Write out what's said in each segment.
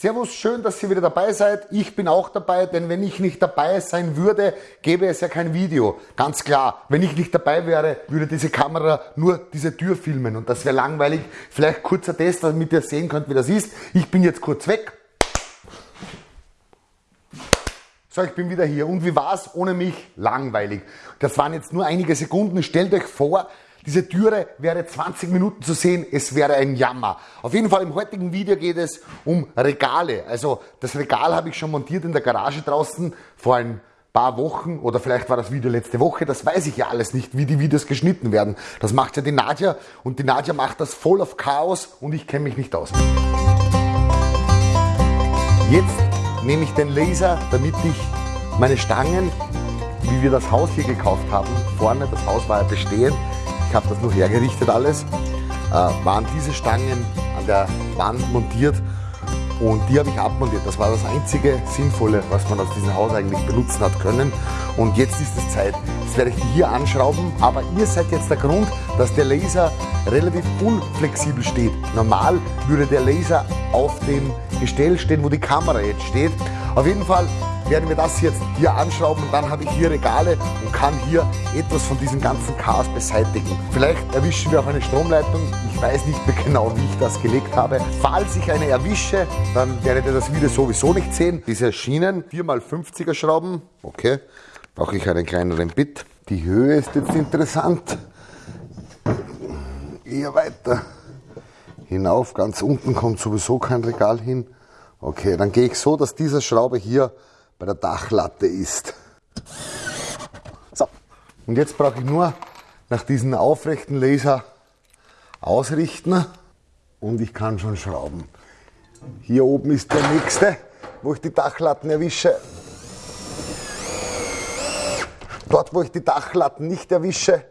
Servus, schön, dass ihr wieder dabei seid. Ich bin auch dabei, denn wenn ich nicht dabei sein würde, gäbe es ja kein Video. Ganz klar, wenn ich nicht dabei wäre, würde diese Kamera nur diese Tür filmen und das wäre langweilig. Vielleicht kurzer Test, damit ihr sehen könnt, wie das ist. Ich bin jetzt kurz weg. So, ich bin wieder hier. Und wie war's ohne mich? Langweilig. Das waren jetzt nur einige Sekunden. Stellt euch vor, diese Türe wäre 20 Minuten zu sehen, es wäre ein Jammer. Auf jeden Fall im heutigen Video geht es um Regale. Also das Regal habe ich schon montiert in der Garage draußen vor ein paar Wochen oder vielleicht war das Video letzte Woche, das weiß ich ja alles nicht, wie die Videos geschnitten werden. Das macht ja die Nadja und die Nadja macht das voll auf Chaos und ich kenne mich nicht aus. Jetzt nehme ich den Laser, damit ich meine Stangen, wie wir das Haus hier gekauft haben, vorne, das Haus war ja bestehend, ich habe das nur hergerichtet alles, äh, waren diese Stangen an der Wand montiert und die habe ich abmontiert. Das war das einzige Sinnvolle, was man aus diesem Haus eigentlich benutzen hat können. Und jetzt ist es Zeit. Jetzt werde ich die hier anschrauben, aber ihr seid jetzt der Grund, dass der Laser relativ unflexibel steht. Normal würde der Laser auf dem Gestell stehen, wo die Kamera jetzt steht. Auf jeden Fall werden wir das jetzt hier anschrauben und dann habe ich hier Regale und kann hier etwas von diesem ganzen Chaos beseitigen. Vielleicht erwischen wir auch eine Stromleitung. Ich weiß nicht mehr genau, wie ich das gelegt habe. Falls ich eine erwische, dann werdet ihr das Video sowieso nicht sehen. Diese Schienen, 4x50er Schrauben, okay, brauche ich einen kleineren Bit. Die Höhe ist jetzt interessant. Eher weiter hinauf, ganz unten kommt sowieso kein Regal hin. Okay, dann gehe ich so, dass diese Schraube hier bei der Dachlatte ist. So, und jetzt brauche ich nur nach diesem aufrechten Laser ausrichten und ich kann schon schrauben. Hier oben ist der nächste, wo ich die Dachlatten erwische. Dort, wo ich die Dachlatten nicht erwische,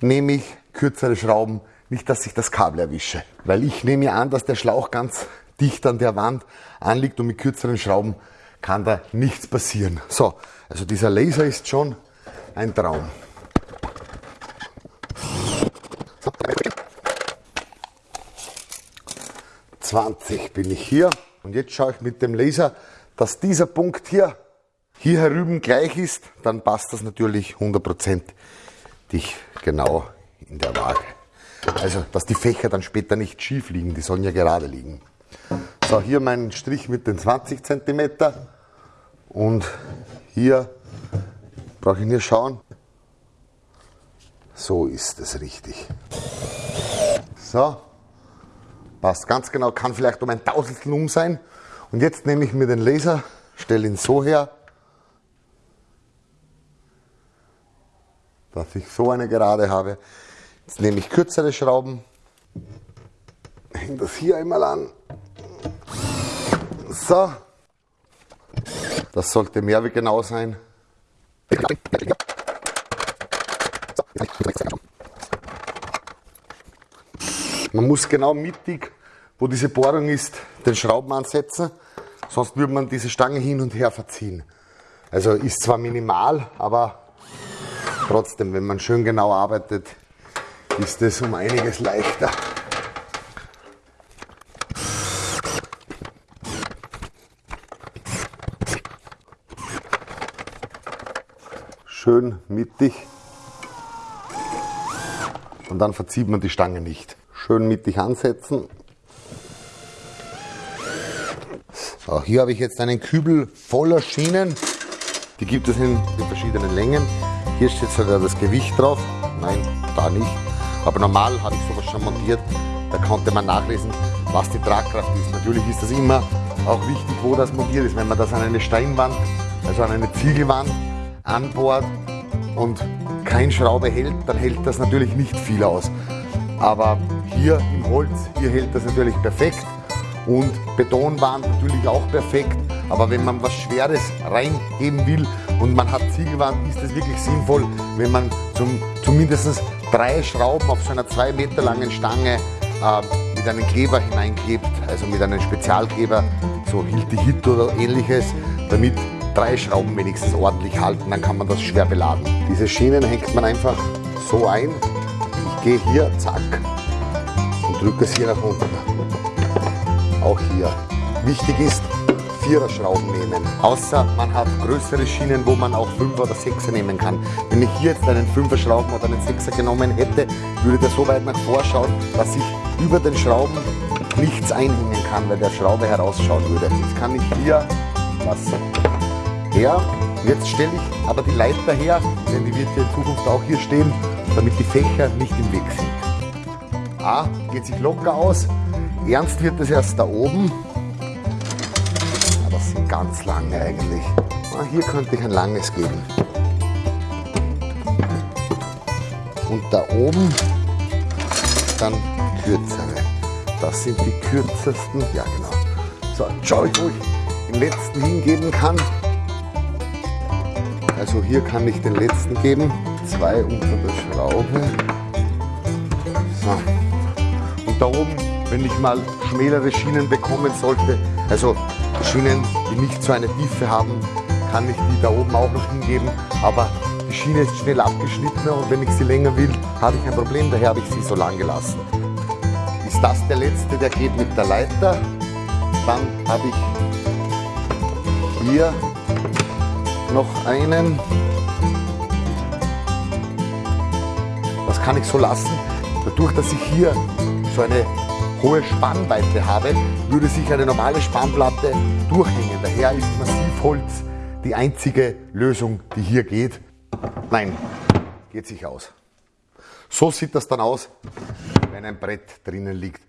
nehme ich kürzere Schrauben, nicht dass ich das Kabel erwische. Weil ich nehme an, dass der Schlauch ganz dicht an der Wand anliegt und mit kürzeren Schrauben kann da nichts passieren. So, also dieser Laser ist schon ein Traum. 20 bin ich hier und jetzt schaue ich mit dem Laser, dass dieser Punkt hier hier herüben gleich ist, dann passt das natürlich 100% dich genau in der Waage. Also, dass die Fächer dann später nicht schief liegen, die sollen ja gerade liegen. So, hier mein Strich mit den 20 cm und hier brauche ich nur schauen. So ist es richtig. So, passt ganz genau, kann vielleicht um ein Tausendstel um sein. Und jetzt nehme ich mir den Laser, stelle ihn so her, dass ich so eine Gerade habe. Jetzt nehme ich kürzere Schrauben, hänge das hier einmal an so. Das sollte mehr wie genau sein. Man muss genau mittig, wo diese Bohrung ist, den Schrauben ansetzen, sonst würde man diese Stange hin und her verziehen. Also ist zwar minimal, aber trotzdem, wenn man schön genau arbeitet, ist es um einiges leichter. schön mittig und dann verzieht man die Stange nicht. Schön mittig ansetzen. So, hier habe ich jetzt einen Kübel voller Schienen. Die gibt es in, in verschiedenen Längen. Hier steht sogar das Gewicht drauf. Nein, da nicht. Aber normal habe ich sowas schon montiert. Da konnte man nachlesen, was die Tragkraft ist. Natürlich ist das immer auch wichtig, wo das montiert ist. Wenn man das an eine Steinwand, also an eine Ziegelwand an Bord und kein Schraube hält, dann hält das natürlich nicht viel aus. Aber hier im Holz, hier hält das natürlich perfekt und Betonwand natürlich auch perfekt. Aber wenn man was Schweres reingeben will und man hat Ziegelwand, ist es wirklich sinnvoll, wenn man zum, zumindest drei Schrauben auf so einer zwei Meter langen Stange äh, mit einem Kleber hineinklebt, also mit einem Spezialkleber, so Hilti Hit oder ähnliches, damit drei Schrauben wenigstens ordentlich halten, dann kann man das schwer beladen. Diese Schienen hängt man einfach so ein. Ich gehe hier, zack, und drücke es hier nach unten. auch hier. Wichtig ist, Vierer Schrauben nehmen. Außer man hat größere Schienen, wo man auch Fünfer oder Sechser nehmen kann. Wenn ich hier jetzt einen Fünfer Schrauben oder einen Sechser genommen hätte, würde der so weit nach vorschauen, dass ich über den Schrauben nichts einhängen kann, weil der Schraube herausschauen würde. Jetzt kann ich hier was her. Jetzt stelle ich aber die Leiter her, denn die wird ja in Zukunft auch hier stehen, damit die Fächer nicht im Weg sind. A, geht sich locker aus. Ernst wird es erst da oben. Aber das sind ganz lange eigentlich. Ah, hier könnte ich ein langes geben. Und da oben dann kürzere. Das sind die kürzesten. Ja, genau. So, schau ich, wo ich den letzten hingeben kann. Also hier kann ich den letzten geben. Zwei unter der Schraube. So. Und da oben, wenn ich mal schmälere Schienen bekommen sollte, also Schienen, die nicht so eine Tiefe haben, kann ich die da oben auch noch hingeben. Aber die Schiene ist schnell abgeschnitten und wenn ich sie länger will, habe ich ein Problem. Daher habe ich sie so lang gelassen ist das der letzte, der geht mit der Leiter. Dann habe ich hier noch einen. Das kann ich so lassen. Dadurch, dass ich hier so eine hohe Spannweite habe, würde sich eine normale Spannplatte durchhängen. Daher ist Massivholz die einzige Lösung, die hier geht. Nein, geht sich aus. So sieht das dann aus, wenn ein Brett drinnen liegt.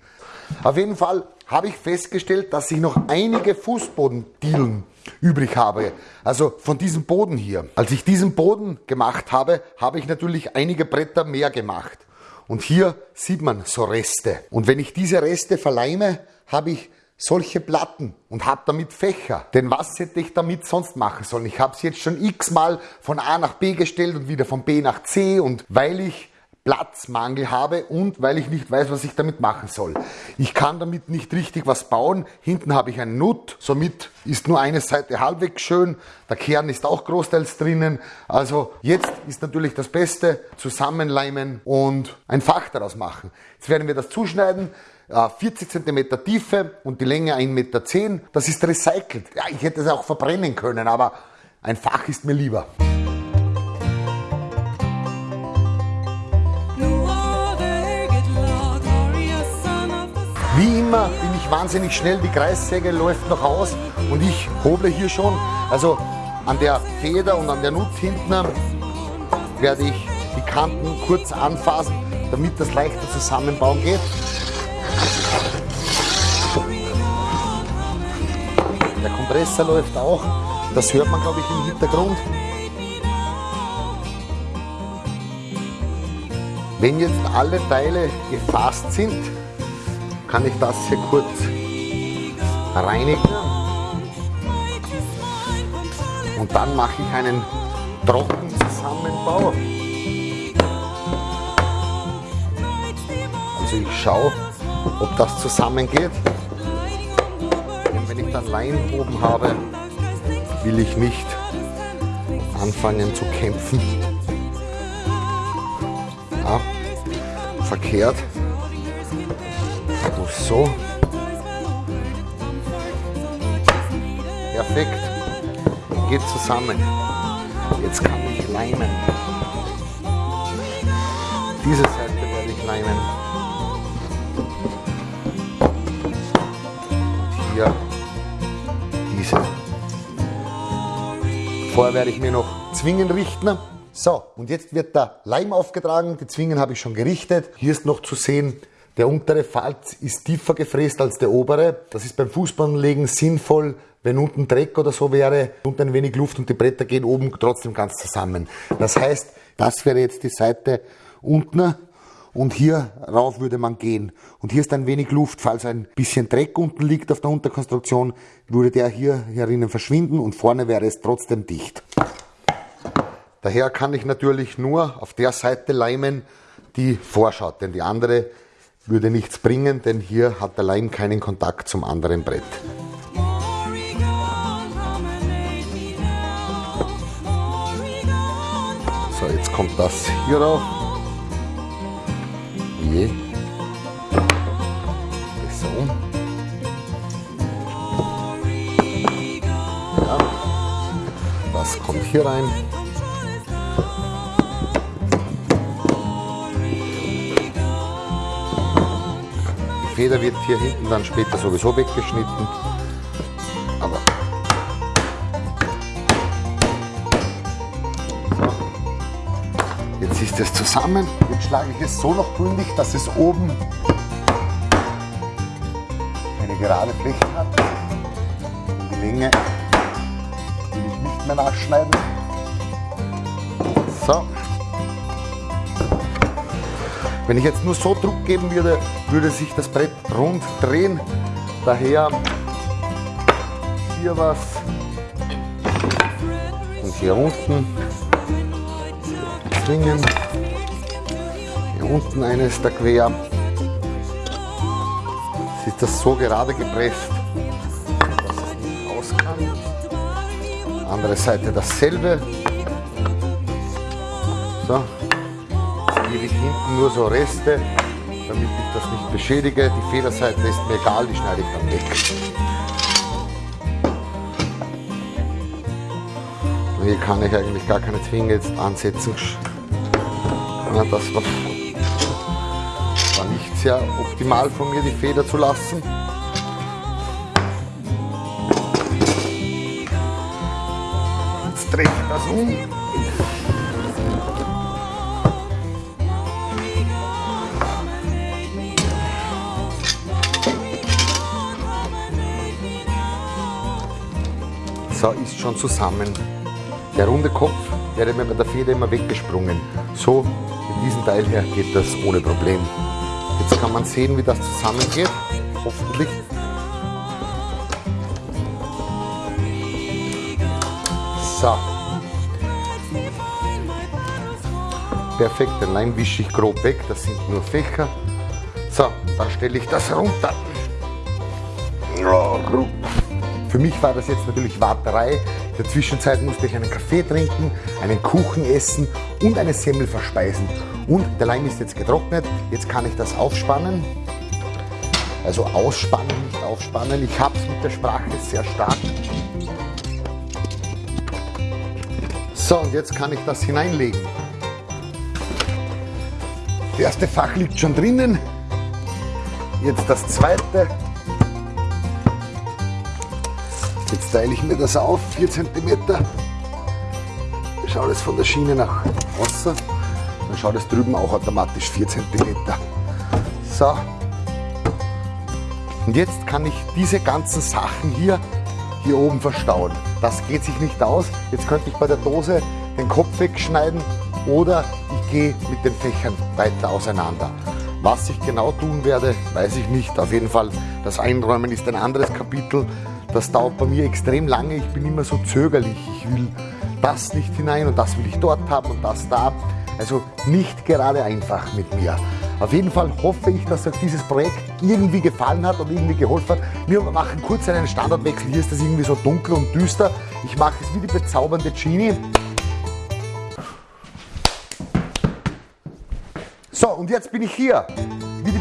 Auf jeden Fall habe ich festgestellt, dass ich noch einige Fußbodendielen übrig habe. Also von diesem Boden hier. Als ich diesen Boden gemacht habe, habe ich natürlich einige Bretter mehr gemacht. Und hier sieht man so Reste. Und wenn ich diese Reste verleime, habe ich solche Platten und habe damit Fächer. Denn was hätte ich damit sonst machen sollen? Ich habe es jetzt schon x-mal von A nach B gestellt und wieder von B nach C und weil ich Platzmangel habe und weil ich nicht weiß, was ich damit machen soll. Ich kann damit nicht richtig was bauen. Hinten habe ich einen Nut, somit ist nur eine Seite halbwegs schön. Der Kern ist auch großteils drinnen. Also jetzt ist natürlich das Beste, zusammenleimen und ein Fach daraus machen. Jetzt werden wir das zuschneiden. 40 cm Tiefe und die Länge 1,10 Meter. Das ist recycelt. Ja, ich hätte es auch verbrennen können, aber ein Fach ist mir lieber. Wie immer bin ich wahnsinnig schnell, die Kreissäge läuft noch aus und ich hoble hier schon. Also an der Feder und an der Nut hinten werde ich die Kanten kurz anfassen, damit das leichter zusammenbauen geht. Der Kompressor läuft auch, das hört man glaube ich im Hintergrund. Wenn jetzt alle Teile gefasst sind, kann ich das hier kurz reinigen. Und dann mache ich einen Trockenzusammenbau. Also ich schaue, ob das zusammengeht. Denn wenn ich dann Leim oben habe, will ich nicht anfangen zu kämpfen. Ja, verkehrt so. Perfekt. Geht zusammen. Jetzt kann ich leimen. Diese Seite werde ich leimen. Und hier diese. Vorher werde ich mir noch Zwingen richten. So, und jetzt wird der Leim aufgetragen. Die Zwingen habe ich schon gerichtet. Hier ist noch zu sehen, der untere Falz ist tiefer gefräst als der obere. Das ist beim Fußbodenlegen sinnvoll, wenn unten Dreck oder so wäre, und ein wenig Luft und die Bretter gehen oben trotzdem ganz zusammen. Das heißt, das wäre jetzt die Seite unten und hier rauf würde man gehen. Und hier ist ein wenig Luft, falls ein bisschen Dreck unten liegt auf der Unterkonstruktion, würde der hier herinnen verschwinden und vorne wäre es trotzdem dicht. Daher kann ich natürlich nur auf der Seite leimen, die vorschaut, denn die andere würde nichts bringen, denn hier hat der Leim keinen Kontakt zum anderen Brett. So, jetzt kommt das hier rauf. Je. So. Ja. Das kommt hier rein. Feder wird hier hinten dann später sowieso weggeschnitten. Aber. Jetzt ist es zusammen. Jetzt schlage ich es so noch gründig, dass es oben eine gerade Fläche hat. Die Länge will ich nicht mehr nachschneiden. So. Wenn ich jetzt nur so Druck geben würde, würde sich das Brett rund drehen. Daher hier was und hier unten zwingen. Hier unten eines da quer. Jetzt ist das so gerade gepresst, dass es nicht aus kann. Andere Seite dasselbe. So. Ich hinten nur so Reste, damit ich das nicht beschädige. Die Federseite ist mir egal, die schneide ich dann weg. Hier kann ich eigentlich gar keine Zwinge jetzt ansetzen. Ja, das war, war nicht sehr optimal von mir, die Feder zu lassen. Jetzt drehe ich das um. So, ist schon zusammen. Der runde Kopf wäre mir bei der Feder immer weggesprungen. So, mit diesem Teil hier geht das ohne Problem. Jetzt kann man sehen, wie das zusammengeht. Hoffentlich. So. Perfekt, den Leim wische ich grob weg, das sind nur Fächer. So, dann stelle ich das runter. Ja. Für mich war das jetzt natürlich Warterei. In der Zwischenzeit musste ich einen Kaffee trinken, einen Kuchen essen und eine Semmel verspeisen. Und der Leim ist jetzt getrocknet. Jetzt kann ich das aufspannen. Also ausspannen, nicht aufspannen. Ich habe es mit der Sprache sehr stark. So, und jetzt kann ich das hineinlegen. Das erste Fach liegt schon drinnen. Jetzt das zweite. Jetzt teile ich mir das auf, 4 cm. Schaut es von der Schiene nach außen. Dann schaut es drüben auch automatisch 4 cm. So. Und jetzt kann ich diese ganzen Sachen hier, hier oben verstauen. Das geht sich nicht aus. Jetzt könnte ich bei der Dose den Kopf wegschneiden oder ich gehe mit den Fächern weiter auseinander. Was ich genau tun werde, weiß ich nicht. Auf jeden Fall, das Einräumen ist ein anderes Kapitel. Das dauert bei mir extrem lange. Ich bin immer so zögerlich. Ich will das nicht hinein und das will ich dort haben und das da. Also nicht gerade einfach mit mir. Auf jeden Fall hoffe ich, dass euch dieses Projekt irgendwie gefallen hat und irgendwie geholfen hat. Wir machen kurz einen Standardwechsel. Hier ist das irgendwie so dunkel und düster. Ich mache es wie die bezaubernde Genie. So, und jetzt bin ich hier.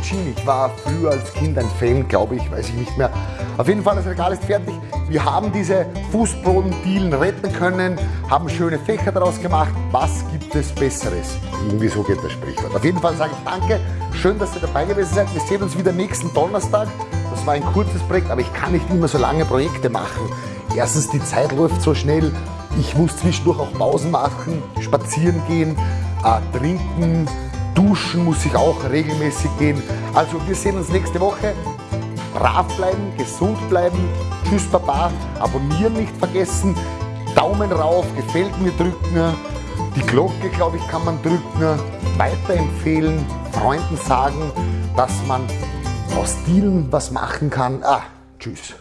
Genie. Ich war früher als Kind ein Fan, glaube ich, weiß ich nicht mehr. Auf jeden Fall, das Regal ist fertig. Wir haben diese Fußbodendielen retten können, haben schöne Fächer daraus gemacht. Was gibt es Besseres? Irgendwie so geht das Sprichwort. Auf jeden Fall sage ich danke. Schön, dass ihr dabei gewesen seid. Wir sehen uns wieder nächsten Donnerstag. Das war ein kurzes Projekt, aber ich kann nicht immer so lange Projekte machen. Erstens, die Zeit läuft so schnell. Ich muss zwischendurch auch Pausen machen, spazieren gehen, äh, trinken, Duschen muss ich auch regelmäßig gehen. Also wir sehen uns nächste Woche. Brav bleiben, gesund bleiben. Tschüss Baba. Abonnieren nicht vergessen. Daumen rauf, gefällt mir drücken. Die Glocke, glaube ich, kann man drücken. Weiterempfehlen, Freunden sagen, dass man aus Stilen was machen kann. Ah, tschüss.